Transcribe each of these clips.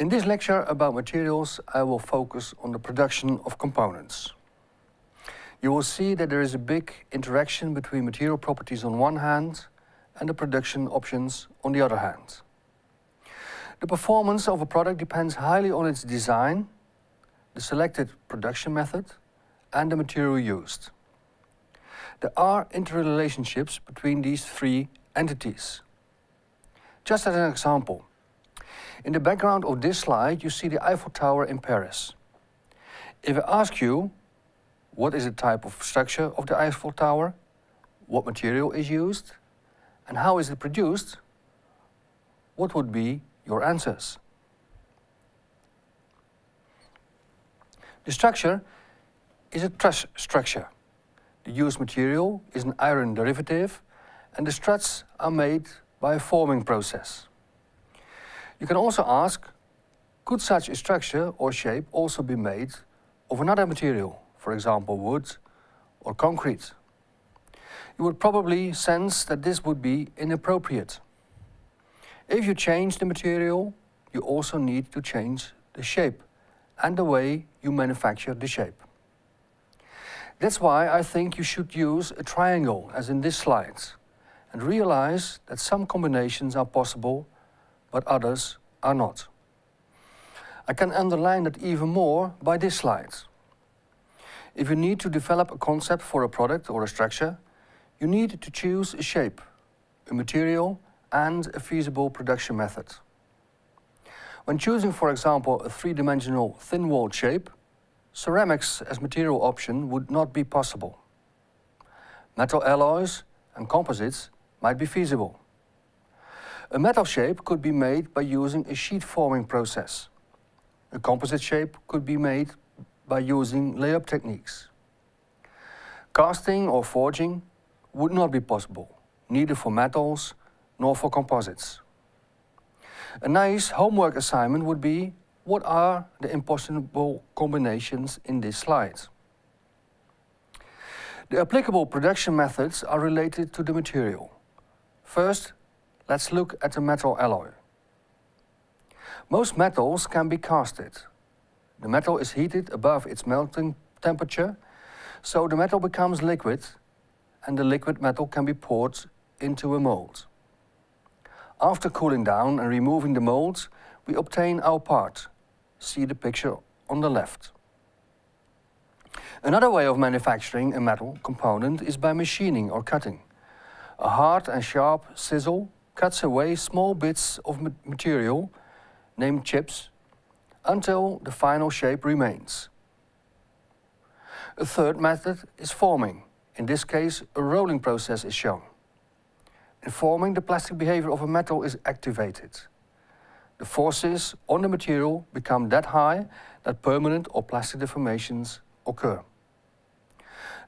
In this lecture about materials, I will focus on the production of components. You will see that there is a big interaction between material properties on one hand and the production options on the other hand. The performance of a product depends highly on its design, the selected production method and the material used. There are interrelationships between these three entities. Just as an example, in the background of this slide, you see the Eiffel Tower in Paris. If I ask you, what is the type of structure of the Eiffel Tower, what material is used, and how is it produced, what would be your answers? The structure is a truss structure. The used material is an iron derivative and the struts are made by a forming process. You can also ask, could such a structure or shape also be made of another material, for example wood or concrete? You would probably sense that this would be inappropriate. If you change the material, you also need to change the shape and the way you manufacture the shape. That's why I think you should use a triangle, as in this slide, and realize that some combinations are possible but others are not. I can underline that even more by this slide. If you need to develop a concept for a product or a structure, you need to choose a shape, a material and a feasible production method. When choosing, for example, a three-dimensional thin-walled shape, ceramics as material option would not be possible. Metal alloys and composites might be feasible. A metal shape could be made by using a sheet forming process. A composite shape could be made by using layup techniques. Casting or forging would not be possible, neither for metals nor for composites. A nice homework assignment would be, what are the impossible combinations in this slide? The applicable production methods are related to the material. First, Let's look at the metal alloy. Most metals can be casted. The metal is heated above its melting temperature, so the metal becomes liquid and the liquid metal can be poured into a mold. After cooling down and removing the mold, we obtain our part. See the picture on the left. Another way of manufacturing a metal component is by machining or cutting. A hard and sharp chisel cuts away small bits of material, named chips, until the final shape remains. A third method is forming. In this case, a rolling process is shown. In forming, the plastic behavior of a metal is activated. The forces on the material become that high that permanent or plastic deformations occur.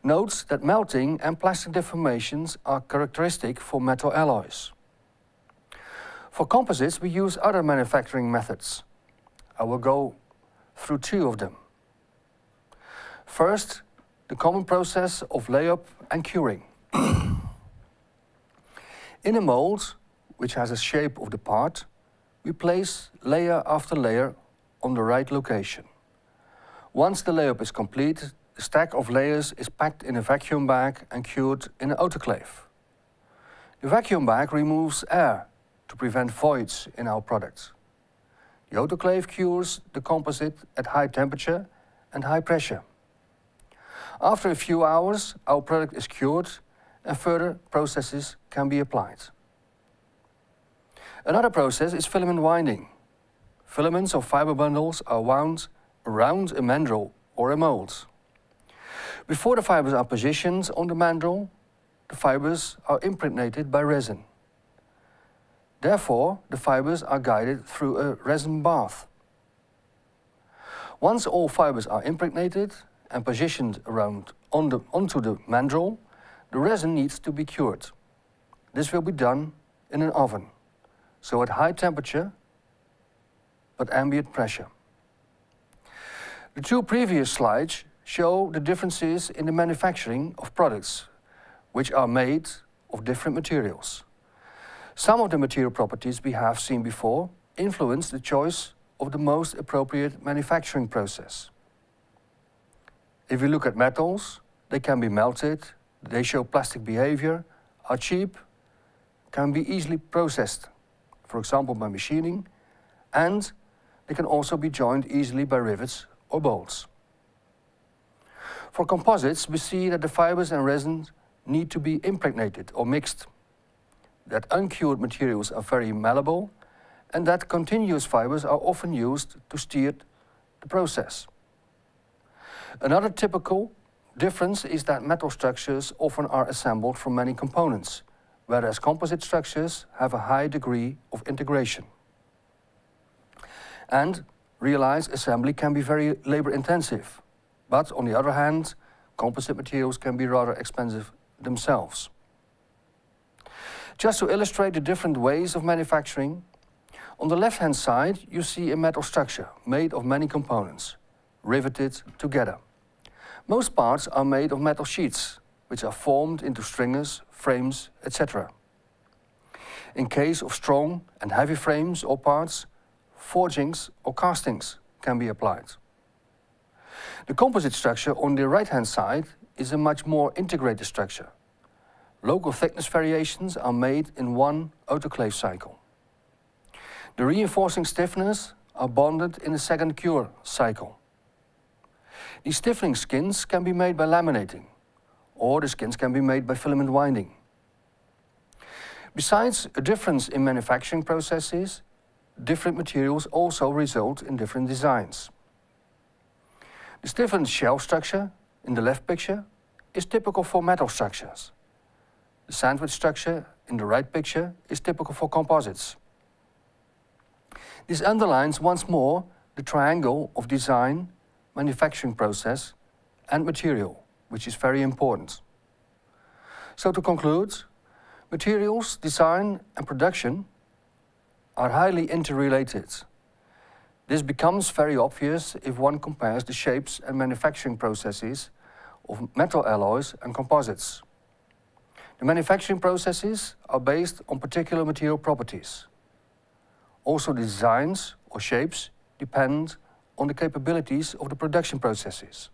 Note that melting and plastic deformations are characteristic for metal alloys. For composites, we use other manufacturing methods. I will go through two of them. First, the common process of layup and curing. In a mold, which has a shape of the part, we place layer after layer on the right location. Once the layup is complete, the stack of layers is packed in a vacuum bag and cured in an autoclave. The vacuum bag removes air to prevent voids in our products. The autoclave cures the composite at high temperature and high pressure. After a few hours, our product is cured and further processes can be applied. Another process is filament winding. Filaments or fiber bundles are wound around a mandrel or a mold. Before the fibers are positioned on the mandrel, the fibers are impregnated by resin. Therefore, the fibers are guided through a resin bath. Once all fibers are impregnated and positioned around on the, onto the mandrel, the resin needs to be cured. This will be done in an oven, so at high temperature but ambient pressure. The two previous slides show the differences in the manufacturing of products, which are made of different materials. Some of the material properties we have seen before influence the choice of the most appropriate manufacturing process. If we look at metals, they can be melted, they show plastic behavior, are cheap, can be easily processed, for example by machining, and they can also be joined easily by rivets or bolts. For composites, we see that the fibers and resins need to be impregnated or mixed, that uncured materials are very malleable, and that continuous fibers are often used to steer the process. Another typical difference is that metal structures often are assembled from many components, whereas composite structures have a high degree of integration. And realize assembly can be very labor intensive, but on the other hand, composite materials can be rather expensive themselves. Just to illustrate the different ways of manufacturing, on the left-hand side you see a metal structure made of many components, riveted together. Most parts are made of metal sheets, which are formed into stringers, frames, etc. In case of strong and heavy frames or parts, forgings or castings can be applied. The composite structure on the right-hand side is a much more integrated structure. Local thickness variations are made in one autoclave cycle. The reinforcing stiffeners are bonded in a second cure cycle. These stiffening skins can be made by laminating, or the skins can be made by filament winding. Besides a difference in manufacturing processes, different materials also result in different designs. The stiffened shell structure in the left picture is typical for metal structures. The sandwich structure in the right picture is typical for composites. This underlines once more the triangle of design, manufacturing process and material, which is very important. So to conclude, materials, design and production are highly interrelated. This becomes very obvious if one compares the shapes and manufacturing processes of metal alloys and composites. The manufacturing processes are based on particular material properties. Also the designs or shapes depend on the capabilities of the production processes.